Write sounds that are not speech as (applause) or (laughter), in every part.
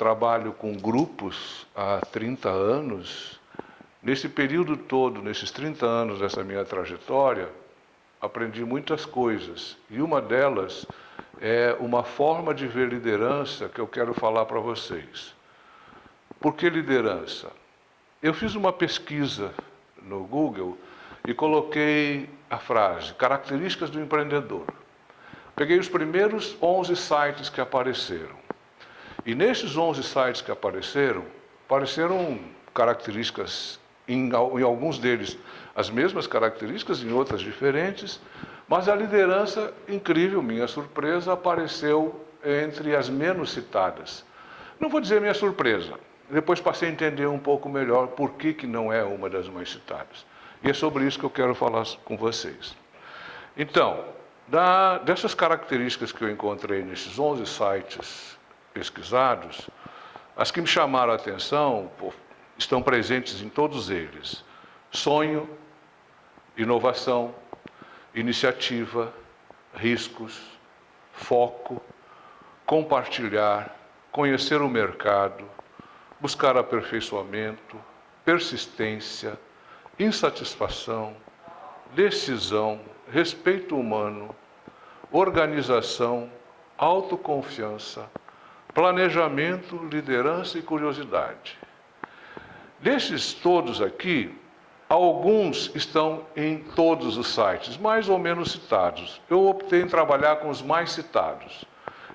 trabalho com grupos há 30 anos. Nesse período todo, nesses 30 anos dessa minha trajetória, aprendi muitas coisas. E uma delas é uma forma de ver liderança que eu quero falar para vocês. Por que liderança? Eu fiz uma pesquisa no Google e coloquei a frase características do empreendedor. Peguei os primeiros 11 sites que apareceram. E nesses 11 sites que apareceram, apareceram características, em, em alguns deles as mesmas características, em outras diferentes, mas a liderança, incrível, minha surpresa, apareceu entre as menos citadas. Não vou dizer minha surpresa, depois passei a entender um pouco melhor por que, que não é uma das mais citadas. E é sobre isso que eu quero falar com vocês. Então, da, dessas características que eu encontrei nesses 11 sites pesquisados, as que me chamaram a atenção estão presentes em todos eles. Sonho, inovação, iniciativa, riscos, foco, compartilhar, conhecer o mercado, buscar aperfeiçoamento, persistência, insatisfação, decisão, respeito humano, organização, autoconfiança, planejamento, liderança e curiosidade. Desses todos aqui, alguns estão em todos os sites, mais ou menos citados. Eu optei em trabalhar com os mais citados.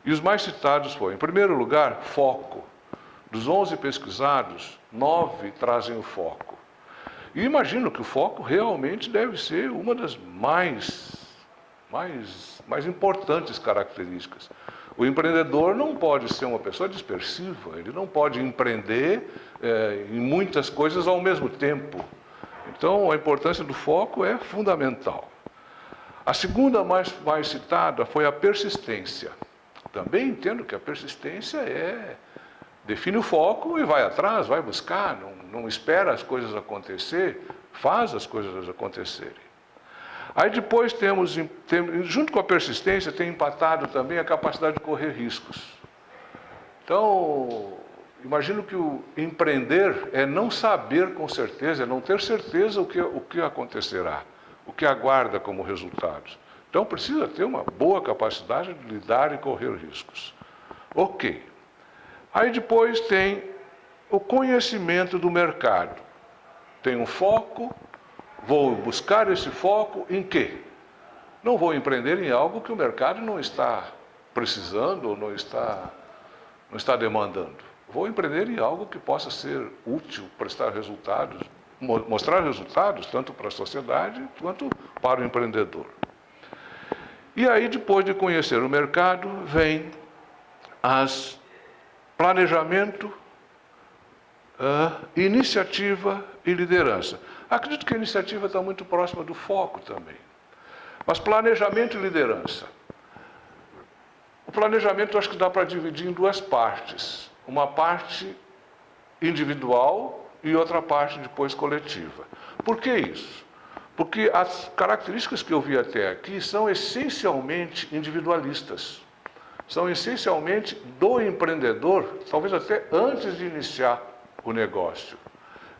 E os mais citados foram, em primeiro lugar, foco. Dos 11 pesquisados, nove trazem o foco. E imagino que o foco realmente deve ser uma das mais, mais, mais importantes características. O empreendedor não pode ser uma pessoa dispersiva, ele não pode empreender é, em muitas coisas ao mesmo tempo. Então, a importância do foco é fundamental. A segunda mais, mais citada foi a persistência. Também entendo que a persistência é define o foco e vai atrás, vai buscar, não, não espera as coisas acontecer, faz as coisas acontecerem. Aí depois temos, junto com a persistência, tem empatado também a capacidade de correr riscos. Então, imagino que o empreender é não saber com certeza, é não ter certeza o que, o que acontecerá, o que aguarda como resultados. Então precisa ter uma boa capacidade de lidar e correr riscos. Ok. Aí depois tem o conhecimento do mercado. Tem um foco, Vou buscar esse foco em quê? Não vou empreender em algo que o mercado não está precisando ou não está, não está demandando. Vou empreender em algo que possa ser útil, prestar resultados, mostrar resultados tanto para a sociedade quanto para o empreendedor. E aí, depois de conhecer o mercado, vem as planejamento, uh, iniciativa e liderança. Acredito que a iniciativa está muito próxima do foco também. Mas planejamento e liderança. O planejamento acho que dá para dividir em duas partes. Uma parte individual e outra parte depois coletiva. Por que isso? Porque as características que eu vi até aqui são essencialmente individualistas. São essencialmente do empreendedor, talvez até antes de iniciar o negócio.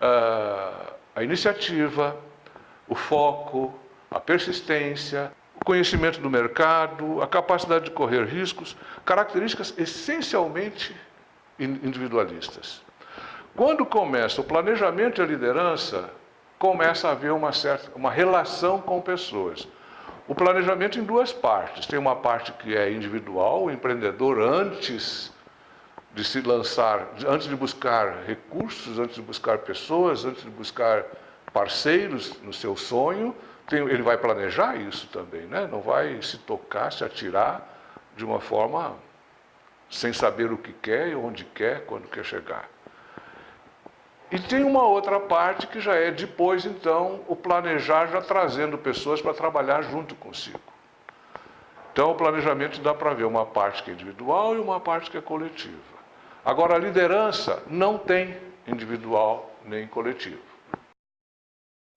Uh, a iniciativa, o foco, a persistência, o conhecimento do mercado, a capacidade de correr riscos, características essencialmente individualistas. Quando começa o planejamento e a liderança, começa a haver uma certa uma relação com pessoas. O planejamento em duas partes. Tem uma parte que é individual, o empreendedor antes de se lançar, antes de buscar recursos, antes de buscar pessoas, antes de buscar parceiros no seu sonho, tem, ele vai planejar isso também, né? não vai se tocar, se atirar de uma forma sem saber o que quer, onde quer, quando quer chegar. E tem uma outra parte que já é depois, então, o planejar já trazendo pessoas para trabalhar junto consigo. Então, o planejamento dá para ver uma parte que é individual e uma parte que é coletiva. Agora, a liderança não tem individual nem coletivo.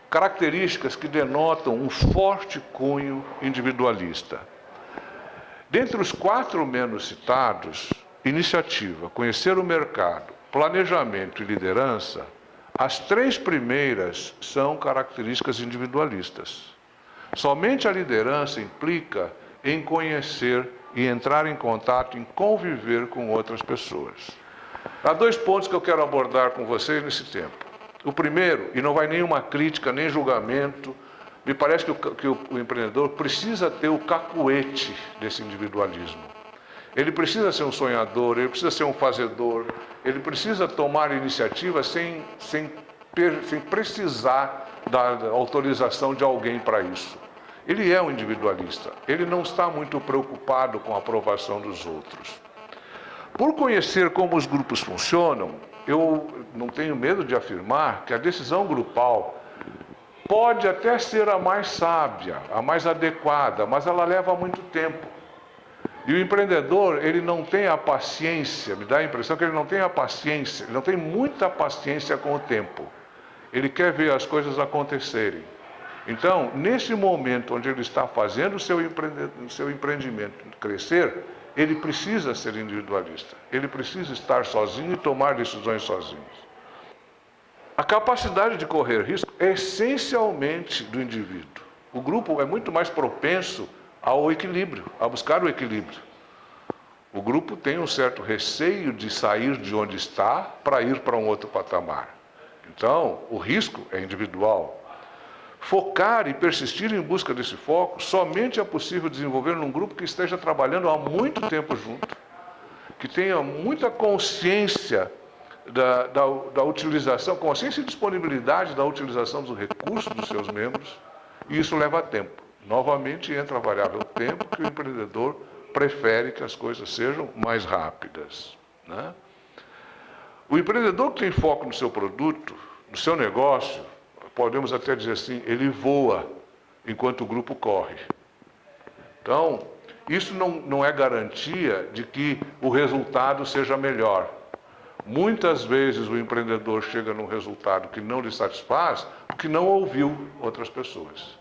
Características que denotam um forte cunho individualista. Dentre os quatro menos citados, iniciativa, conhecer o mercado, planejamento e liderança, as três primeiras são características individualistas. Somente a liderança implica em conhecer e entrar em contato, em conviver com outras pessoas. Há dois pontos que eu quero abordar com vocês nesse tempo. O primeiro, e não vai nenhuma crítica, nem julgamento, me parece que o, que o, empreendedor precisa ter o cacuete desse individualismo. Ele precisa ser um sonhador, ele precisa ser um fazedor, ele precisa tomar iniciativa sem, sem, sem precisar da autorização de alguém para isso. Ele é um individualista, ele não está muito preocupado com a aprovação dos outros. Por conhecer como os grupos funcionam, eu não tenho medo de afirmar que a decisão grupal pode até ser a mais sábia, a mais adequada, mas ela leva muito tempo. E o empreendedor, ele não tem a paciência, me dá a impressão que ele não tem a paciência, ele não tem muita paciência com o tempo. Ele quer ver as coisas acontecerem. Então, nesse momento onde ele está fazendo o seu, seu empreendimento crescer, ele precisa ser individualista. Ele precisa estar sozinho e tomar decisões sozinho. A capacidade de correr risco é essencialmente do indivíduo. O grupo é muito mais propenso ao equilíbrio, a buscar o equilíbrio. O grupo tem um certo receio de sair de onde está para ir para um outro patamar. Então, o risco é individual. Focar e persistir em busca desse foco somente é possível desenvolver num grupo que esteja trabalhando há muito tempo junto, que tenha muita consciência da, da, da utilização, consciência e disponibilidade da utilização dos recursos dos seus membros, e isso leva tempo. Novamente entra a variável tempo, que o empreendedor prefere que as coisas sejam mais rápidas. Né? O empreendedor que tem foco no seu produto, no seu negócio, podemos até dizer assim, ele voa enquanto o grupo corre. Então, isso não, não é garantia de que o resultado seja melhor. Muitas vezes o empreendedor chega num resultado que não lhe satisfaz porque não ouviu outras pessoas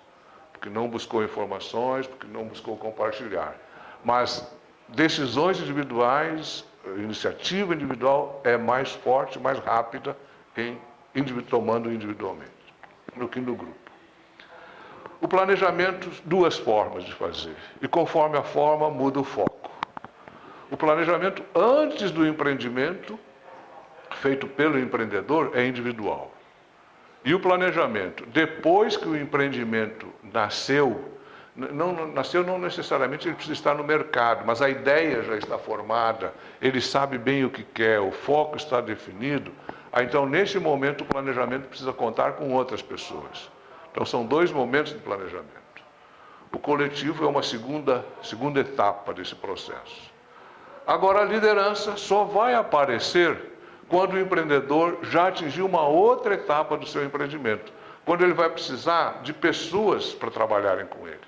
porque não buscou informações, porque não buscou compartilhar. Mas decisões individuais, iniciativa individual é mais forte, mais rápida em tomando individualmente do que no grupo. O planejamento, duas formas de fazer, e conforme a forma muda o foco. O planejamento antes do empreendimento, feito pelo empreendedor, é individual. E o planejamento, depois que o empreendimento nasceu, não, nasceu não necessariamente ele precisa estar no mercado, mas a ideia já está formada, ele sabe bem o que quer, o foco está definido. Ah, então, nesse momento, o planejamento precisa contar com outras pessoas. Então, são dois momentos de planejamento. O coletivo é uma segunda, segunda etapa desse processo. Agora, a liderança só vai aparecer quando o empreendedor já atingiu uma outra etapa do seu empreendimento, quando ele vai precisar de pessoas para trabalharem com ele.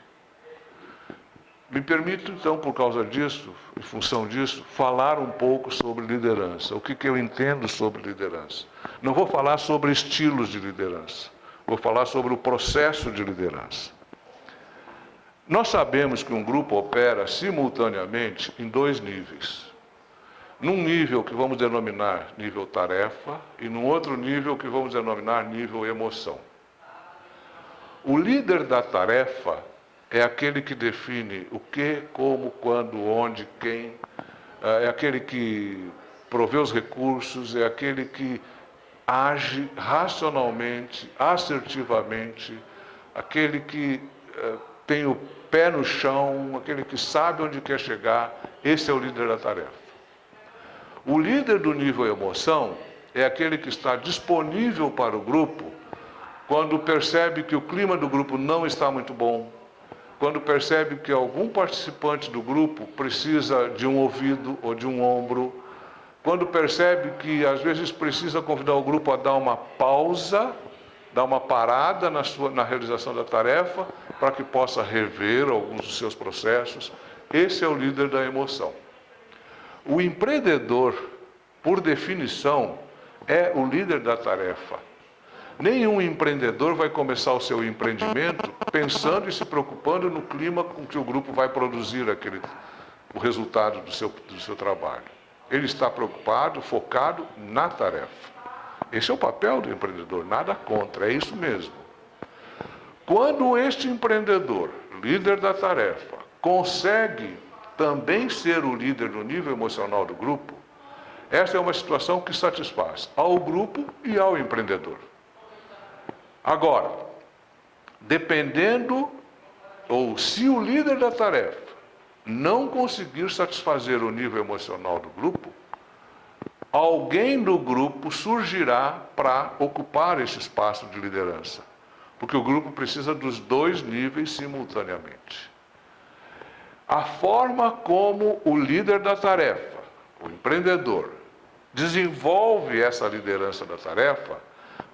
Me permito, então, por causa disso, em função disso, falar um pouco sobre liderança. O que, que eu entendo sobre liderança? Não vou falar sobre estilos de liderança, vou falar sobre o processo de liderança. Nós sabemos que um grupo opera simultaneamente em dois níveis num nível que vamos denominar nível tarefa e num outro nível que vamos denominar nível emoção. O líder da tarefa é aquele que define o que, como, quando, onde, quem, eh, é aquele que provê os recursos, é aquele que age racionalmente, assertivamente, aquele que eh, tem o pé no chão, aquele que sabe onde quer chegar, esse é o líder da tarefa. O líder do nível emoção é aquele que está disponível para o grupo quando percebe que o clima do grupo não está muito bom, quando percebe que algum participante do grupo precisa de um ouvido ou de um ombro, quando percebe que às vezes precisa convidar o grupo a dar uma pausa, dar uma parada na, sua, na realização da tarefa, para que possa rever alguns dos seus processos. Esse é o líder da emoção. O empreendedor, por definição, é o líder da tarefa. Nenhum empreendedor vai começar o seu empreendimento pensando e se preocupando no clima com que o grupo vai produzir aquele, o resultado do seu, do seu trabalho. Ele está preocupado, focado na tarefa. Esse é o papel do empreendedor, nada contra, é isso mesmo. Quando este empreendedor, líder da tarefa, consegue também ser o líder no nível emocional do grupo, essa é uma situação que satisfaz ao grupo e ao empreendedor. Agora, dependendo, ou se o líder da tarefa não conseguir satisfazer o nível emocional do grupo, alguém do grupo surgirá para ocupar esse espaço de liderança. Porque o grupo precisa dos dois níveis simultaneamente. A forma como o líder da tarefa, o empreendedor, desenvolve essa liderança da tarefa,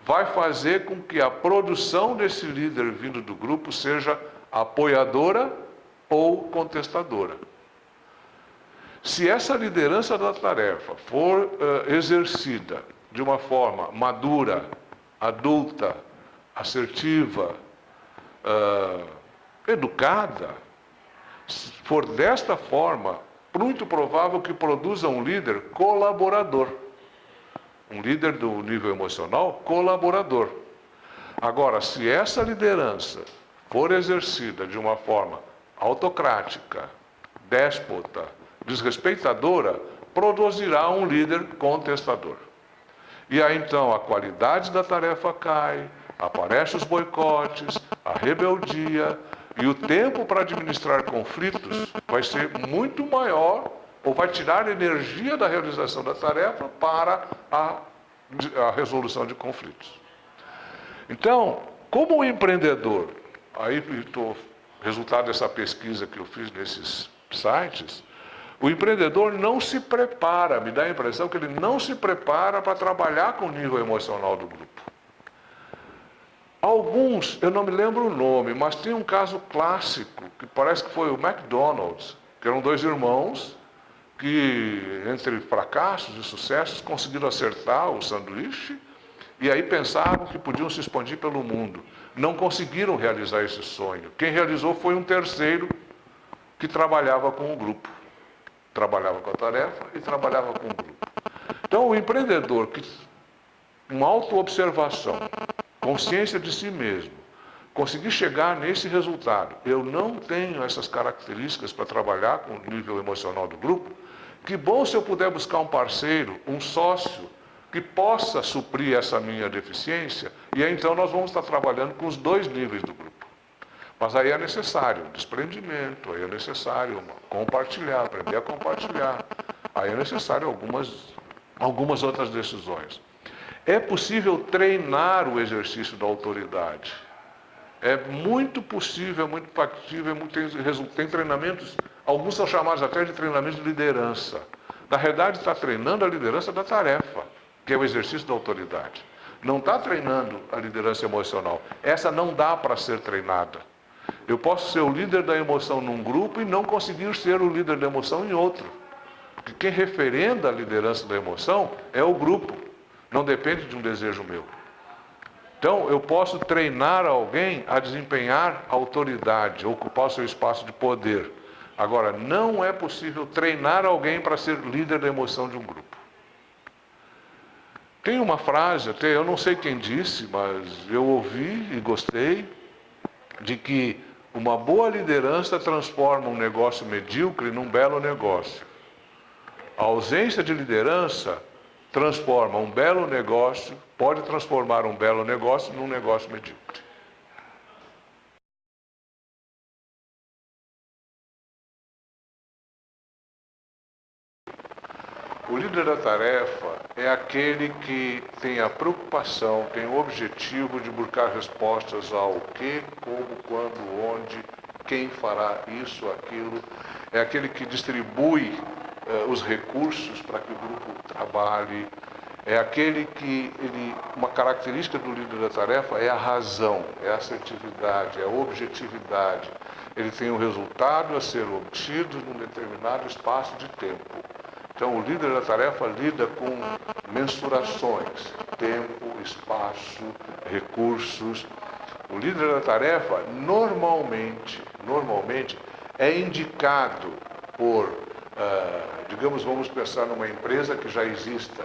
vai fazer com que a produção desse líder vindo do grupo seja apoiadora ou contestadora. Se essa liderança da tarefa for uh, exercida de uma forma madura, adulta, assertiva, uh, educada, for desta forma, muito provável que produza um líder colaborador. Um líder do nível emocional colaborador. Agora, se essa liderança for exercida de uma forma autocrática, déspota, desrespeitadora, produzirá um líder contestador. E aí então a qualidade da tarefa cai, aparecem os boicotes, a rebeldia, e o tempo para administrar conflitos vai ser muito maior ou vai tirar energia da realização da tarefa para a, a resolução de conflitos. Então, como o empreendedor, aí estou resultado dessa pesquisa que eu fiz nesses sites, o empreendedor não se prepara, me dá a impressão que ele não se prepara para trabalhar com o nível emocional do grupo. Alguns, eu não me lembro o nome, mas tem um caso clássico, que parece que foi o McDonald's, que eram dois irmãos que, entre fracassos e sucessos, conseguiram acertar o sanduíche e aí pensavam que podiam se expandir pelo mundo. Não conseguiram realizar esse sonho. Quem realizou foi um terceiro que trabalhava com o grupo. Trabalhava com a tarefa e trabalhava com o grupo. Então, o empreendedor que, com autoobservação, consciência de si mesmo, conseguir chegar nesse resultado, eu não tenho essas características para trabalhar com o nível emocional do grupo, que bom se eu puder buscar um parceiro, um sócio, que possa suprir essa minha deficiência, e aí então nós vamos estar trabalhando com os dois níveis do grupo. Mas aí é necessário desprendimento, aí é necessário compartilhar, aprender a compartilhar, aí é necessário algumas, algumas outras decisões. É possível treinar o exercício da autoridade. É muito possível, é muito factível, é muito, tem, tem treinamentos, alguns são chamados até de treinamentos de liderança. Na realidade, está treinando a liderança da tarefa, que é o exercício da autoridade. Não está treinando a liderança emocional. Essa não dá para ser treinada. Eu posso ser o líder da emoção num grupo e não conseguir ser o líder da emoção em outro. Porque quem referenda a liderança da emoção é o grupo. Não depende de um desejo meu. Então, eu posso treinar alguém a desempenhar autoridade, ocupar o seu espaço de poder. Agora, não é possível treinar alguém para ser líder da emoção de um grupo. Tem uma frase, até eu não sei quem disse, mas eu ouvi e gostei, de que uma boa liderança transforma um negócio medíocre num belo negócio. A ausência de liderança transforma um belo negócio, pode transformar um belo negócio num negócio medíocre. O líder da tarefa é aquele que tem a preocupação, tem o objetivo de buscar respostas ao que, como, quando, onde, quem fará isso, aquilo. É aquele que distribui eh, os recursos para que o grupo trabalhe. É aquele que, ele, uma característica do líder da tarefa é a razão, é a assertividade, é a objetividade. Ele tem um resultado a ser obtido num determinado espaço de tempo. Então, o líder da tarefa lida com mensurações, tempo, espaço, recursos. O líder da tarefa, normalmente, normalmente, é indicado por, uh, digamos, vamos pensar numa empresa que já exista.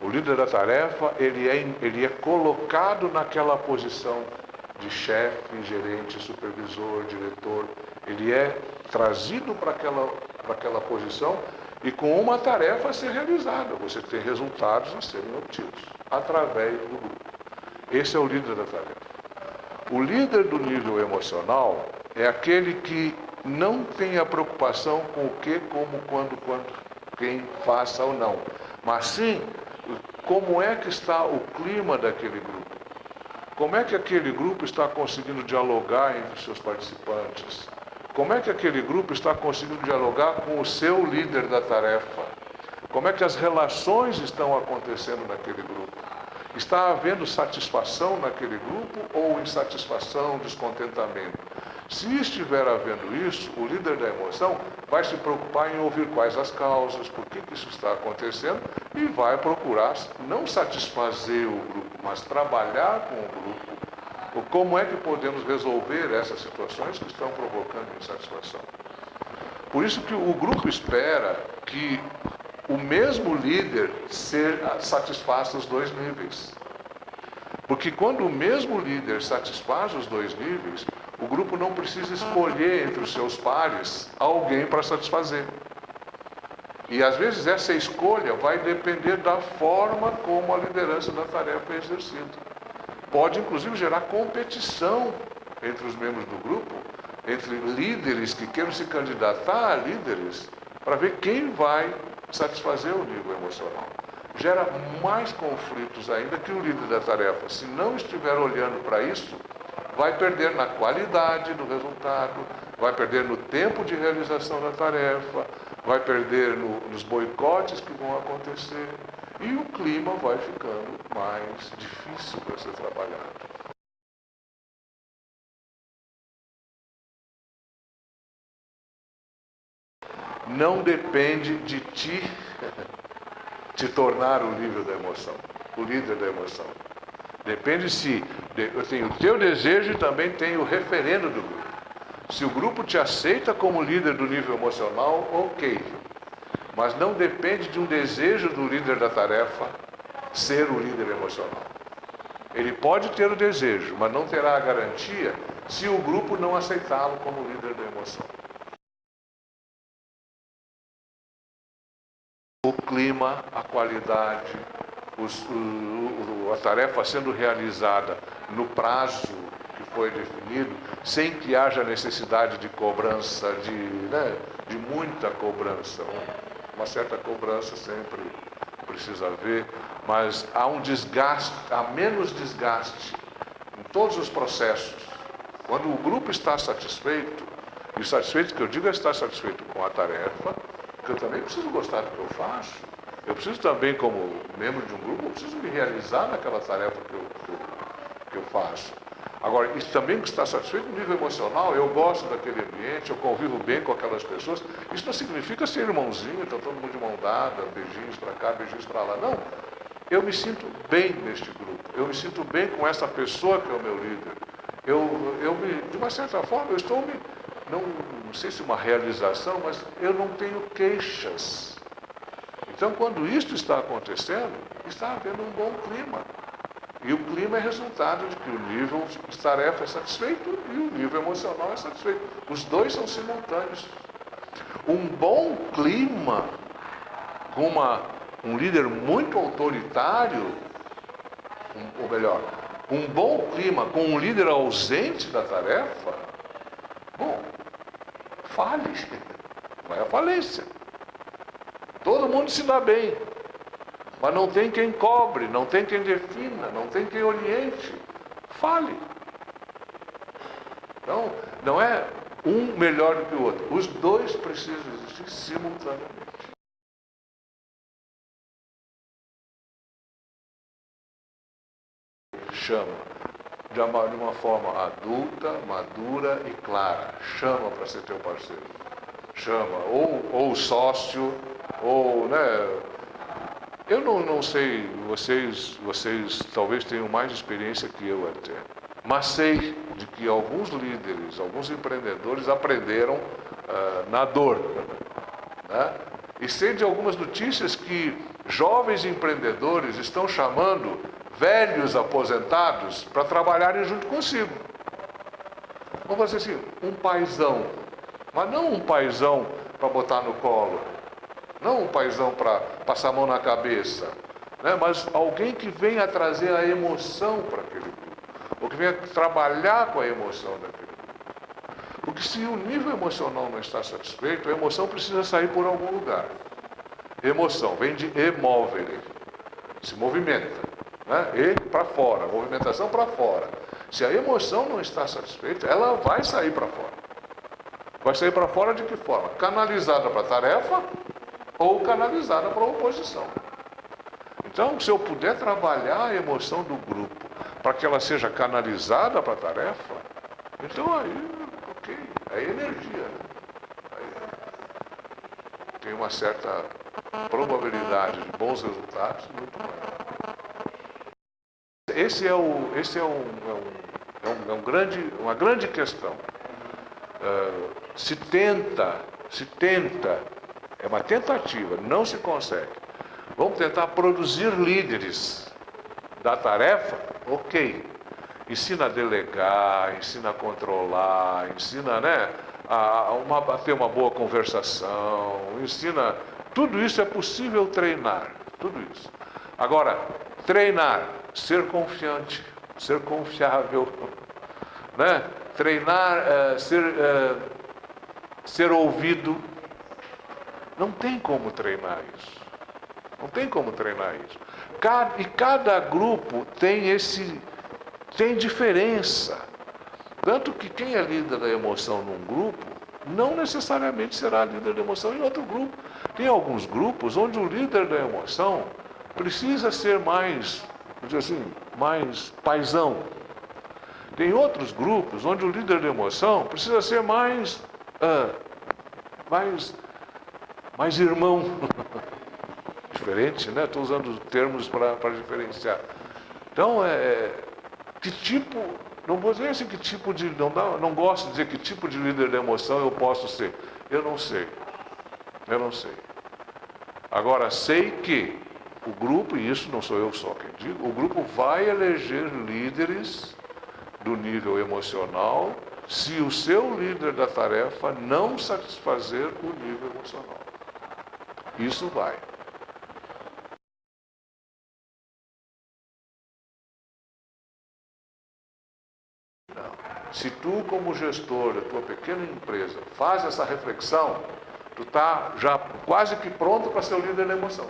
O líder da tarefa, ele é, ele é colocado naquela posição de chefe, gerente, supervisor, diretor. Ele é trazido para aquela, para aquela posição e com uma tarefa a ser realizada. Você tem resultados a serem obtidos através do grupo. Esse é o líder da tarefa. O líder do nível emocional é aquele que não tem a preocupação com o que, como, quando, quando, quem faça ou não, mas sim como é que está o clima daquele grupo. Como é que aquele grupo está conseguindo dialogar entre os seus participantes? Como é que aquele grupo está conseguindo dialogar com o seu líder da tarefa? Como é que as relações estão acontecendo naquele grupo? Está havendo satisfação naquele grupo ou insatisfação, descontentamento? Se estiver havendo isso, o líder da emoção vai se preocupar em ouvir quais as causas, por que, isso está acontecendo e vai procurar não satisfazer o grupo, mas trabalhar com o grupo. Como é que podemos resolver essas situações que estão provocando insatisfação? Por isso que o grupo espera que o mesmo líder ser, satisfaça os dois níveis. Porque quando o mesmo líder satisfaz os dois níveis, o grupo não precisa escolher entre os seus pares alguém para satisfazer. E às vezes essa escolha vai depender da forma como a liderança da tarefa é exercida. Pode inclusive gerar competição entre os membros do grupo, entre líderes que queiram se candidatar a líderes, para ver quem vai satisfazer o nível emocional. Gera mais conflitos ainda que o líder da tarefa, se não estiver olhando para isso, vai perder na qualidade do resultado, vai perder no tempo de realização da tarefa, vai perder no, nos boicotes que vão acontecer e o clima vai ficando mais difícil para ser trabalhado. Não depende de ti (laughs) te tornar o líder da emoção, o líder da emoção. Depende se eu tenho o teu desejo e também tenho o referendo do grupo. Se o grupo te aceita como líder do nível emocional, ok. Mas não depende de um desejo do líder da tarefa ser o líder emocional. Ele pode ter o desejo, mas não terá a garantia se o grupo não aceitá-lo como líder da emoção. O clima, a qualidade, os, o, a tarefa sendo realizada no prazo que foi definido, sem que haja necessidade de cobrança, de, né, de muita cobrança. Uma certa cobrança sempre precisa haver, mas há um desgaste, há menos desgaste em todos os processos. Quando o grupo está satisfeito, e satisfeito que eu digo é estar satisfeito com a tarefa, que eu também preciso gostar do que eu faço, eu preciso também, como membro de um grupo, eu preciso me realizar naquela tarefa que eu, que eu, que eu faço. Agora, isso também está satisfeito no nível emocional, eu gosto daquele ambiente, eu convivo bem com aquelas pessoas. Isso não significa ser irmãozinho, então todo mundo de mão dada, beijinhos para cá, beijinhos para lá. Não. Eu me sinto bem neste grupo. Eu me sinto bem com essa pessoa que é o meu líder. Eu, eu me, de uma certa forma, eu estou me, não, não sei se uma realização, mas eu não tenho queixas. Então, quando isto está acontecendo, está havendo um bom clima. E o clima é resultado de que o nível de tarefa é satisfeito e o nível emocional é satisfeito. Os dois são simultâneos. Um bom clima, com uma, um líder muito autoritário, um, ou melhor, um bom clima com um líder ausente da tarefa, bom, fale, (laughs) vai à falência. Todo mundo se dá bem. Mas não tem quem cobre, não tem quem defina, não tem quem oriente. Fale. Então, não é um melhor do que o outro. Os dois precisam existir simultaneamente. Chama de uma, de uma forma adulta, madura e clara. Chama para ser teu parceiro. Chama. Ou, ou sócio, ou, né? Eu não, não sei, vocês, vocês talvez tenham mais experiência que eu até, mas sei de que alguns líderes, alguns empreendedores aprenderam uh, na dor. Né? E sei de algumas notícias que jovens empreendedores estão chamando velhos aposentados para trabalharem junto consigo. Vamos fazer assim, um paizão, mas não um paizão para botar no colo, não um paizão para passar a mão na cabeça, né? mas alguém que venha trazer a emoção para aquele grupo, ou que venha trabalhar com a emoção daquele grupo. Porque se o nível emocional não está satisfeito, a emoção precisa sair por algum lugar. Emoção vem de emovere, se movimenta, né? e para fora, movimentação para fora. Se a emoção não está satisfeita, ela vai sair para fora. Vai sair para fora de que forma? Canalizada para a tarefa ou canalizada para a oposição. Então, se eu puder trabalhar a emoção do grupo para que ela seja canalizada para a tarefa, então aí, ok, é energia. Né? Aí tem uma certa probabilidade de bons resultados muito maior. Esse é, o, esse é, um, é, um, é, um, é grande, uma grande questão. Uh, se tenta, se tenta, é uma tentativa, não se consegue. Vamos tentar produzir líderes da tarefa? Ok. Ensina a delegar, ensina a controlar, ensina né, a, uma, a ter uma boa conversação, ensina. Tudo isso é possível treinar. Tudo isso. Agora, treinar, ser confiante, ser confiável, (laughs) né? treinar, uh, ser, uh, ser ouvido. Não tem como treinar isso. Não tem como treinar isso. Cada, e cada grupo tem esse tem diferença. Tanto que quem é líder da emoção num grupo, não necessariamente será líder da emoção em outro grupo. Tem alguns grupos onde o líder da emoção precisa ser mais, dizer assim, mais paisão. Tem outros grupos onde o líder da emoção precisa ser mais, ah, mais, mais irmão. (laughs) Diferente, né? Estou usando termos para diferenciar. Então, é, que tipo, não vou dizer assim que tipo de, não, dá, não gosto de dizer que tipo de líder da emoção eu posso ser. Eu não sei. Eu não sei. Agora, sei que o grupo, e isso não sou eu só quem digo, o grupo vai eleger líderes do nível emocional se o seu líder da tarefa não satisfazer o nível emocional. Isso vai. Não. Se tu, como gestor da tua pequena empresa, faz essa reflexão, tu está já quase que pronto para ser o líder da emoção.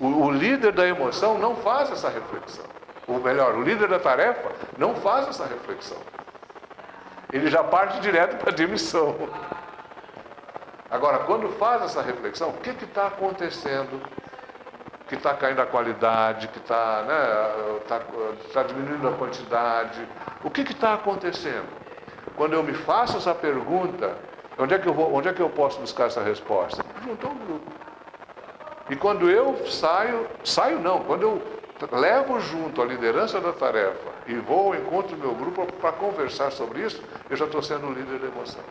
O, o líder da emoção não faz essa reflexão ou melhor, o líder da tarefa não faz essa reflexão. Ele já parte direto para a demissão. Agora, quando faz essa reflexão, o que está acontecendo? Que está caindo a qualidade, que está né, tá, tá diminuindo a quantidade. O que está acontecendo? Quando eu me faço essa pergunta, onde é, que eu vou, onde é que eu posso buscar essa resposta? Junto ao grupo. E quando eu saio, saio não, quando eu levo junto a liderança da tarefa e vou ao encontro do meu grupo para conversar sobre isso, eu já estou sendo o líder da emoção.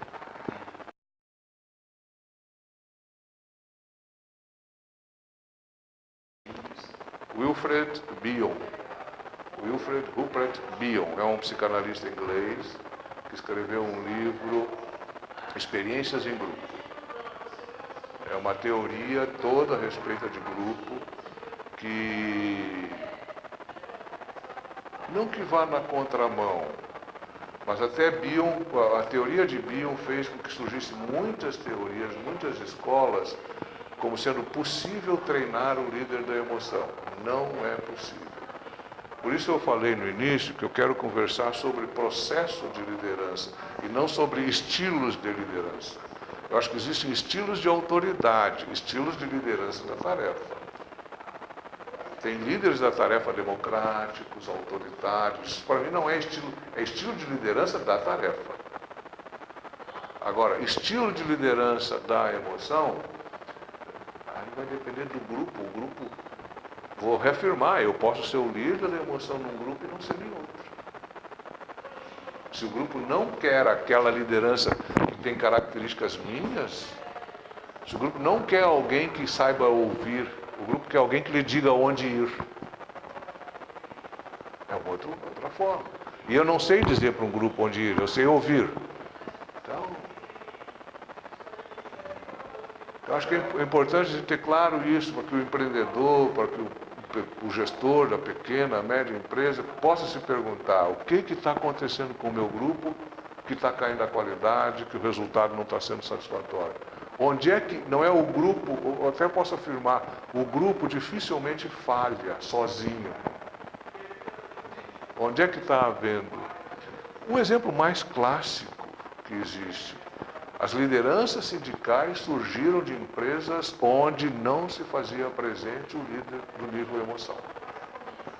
Wilfred Bion. Wilfred Rupert Bion é um psicanalista inglês que escreveu um livro Experiências em Grupo. É uma teoria toda a respeito de grupo que não que vá na contramão, mas até Bion, a teoria de Bion fez com que surgissem muitas teorias, muitas escolas, como sendo possível treinar o líder da emoção. Não é possível. Por isso eu falei no início que eu quero conversar sobre processo de liderança e não sobre estilos de liderança. Eu acho que existem estilos de autoridade, estilos de liderança da tarefa. Tem líderes da tarefa democráticos, autoritários. Para mim não é estilo, é estilo de liderança da tarefa. Agora, estilo de liderança da emoção, vai depender do grupo. O grupo, vou reafirmar, eu posso ser o líder da emoção num grupo e não ser em outro. Se o grupo não quer aquela liderança tem características minhas, se o grupo não quer alguém que saiba ouvir, o grupo quer alguém que lhe diga onde ir. É uma outra, outra forma. E eu não sei dizer para um grupo onde ir, eu sei ouvir. Então, eu acho que é importante ter claro isso para que o empreendedor, para que o, o gestor da pequena, média empresa possa se perguntar o que está acontecendo com o meu grupo, que está caindo a qualidade, que o resultado não está sendo satisfatório. Onde é que, não é o grupo, eu até posso afirmar, o grupo dificilmente falha sozinho. Onde é que está havendo? Um exemplo mais clássico que existe. As lideranças sindicais surgiram de empresas onde não se fazia presente o líder do nível emoção.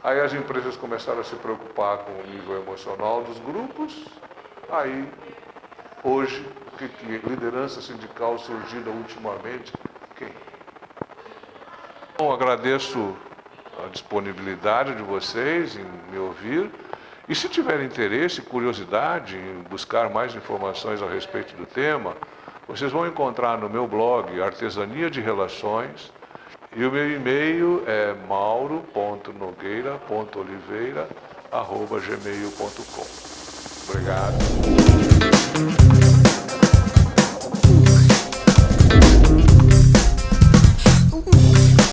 Aí as empresas começaram a se preocupar com o nível emocional dos grupos, aí hoje que, que liderança sindical surgida ultimamente? Quem? Bom, agradeço a disponibilidade de vocês em me ouvir. E se tiver interesse curiosidade em buscar mais informações a respeito do tema, vocês vão encontrar no meu blog Artesania de Relações e o meu e-mail é mauro.nogueira.oliveira.gmail.com Obrigado.